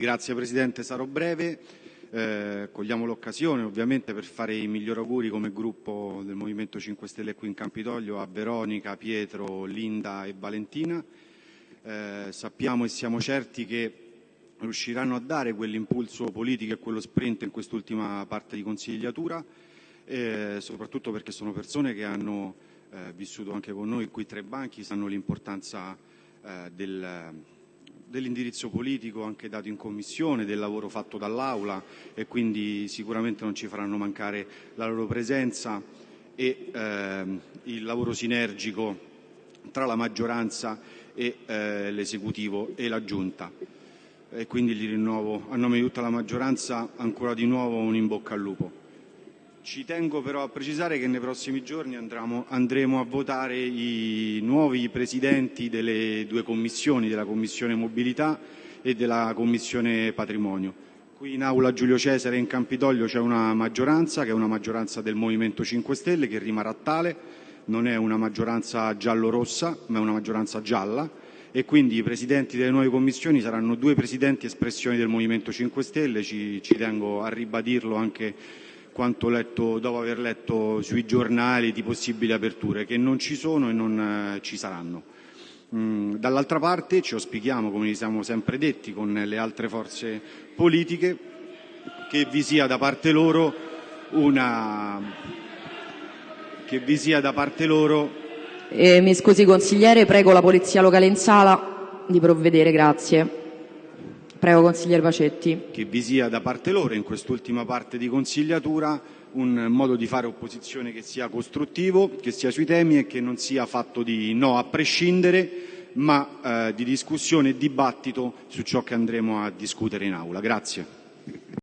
Grazie Presidente, sarò breve. Eh, cogliamo l'occasione ovviamente per fare i migliori auguri come gruppo del Movimento 5 Stelle qui in Campidoglio a Veronica, Pietro, Linda e Valentina. Eh, sappiamo e siamo certi che riusciranno a dare quell'impulso politico e quello sprint in quest'ultima parte di consigliatura, eh, soprattutto perché sono persone che hanno eh, vissuto anche con noi qui tre banchi, sanno l'importanza eh, del dell'indirizzo politico anche dato in Commissione, del lavoro fatto dall'Aula e quindi sicuramente non ci faranno mancare la loro presenza e eh, il lavoro sinergico tra la maggioranza e eh, l'Esecutivo e la Giunta. E quindi gli rinnovo a nome di tutta la maggioranza ancora di nuovo un in bocca al lupo. Ci tengo però a precisare che nei prossimi giorni andremo, andremo a votare i nuovi presidenti delle due commissioni, della Commissione Mobilità e della Commissione Patrimonio. Qui in aula Giulio Cesare in Campidoglio c'è una maggioranza che è una maggioranza del Movimento 5 Stelle che rimarrà tale, non è una maggioranza giallo-rossa ma è una maggioranza gialla. E quindi i presidenti delle nuove commissioni saranno due presidenti espressioni del Movimento 5 Stelle, ci, ci tengo a ribadirlo anche quanto letto, dopo aver letto sui giornali di possibili aperture, che non ci sono e non eh, ci saranno. Mm, dall'altra parte ci auspichiamo, come vi siamo sempre detti, con le altre forze politiche, che vi sia da parte loro una... che vi sia da parte loro... Eh, mi scusi consigliere, prego la polizia locale in sala di provvedere, grazie. Prego, consigliere Pacetti. Che vi sia da parte loro, in quest'ultima parte di consigliatura, un modo di fare opposizione che sia costruttivo, che sia sui temi e che non sia fatto di no a prescindere, ma eh, di discussione e dibattito su ciò che andremo a discutere in aula. Grazie.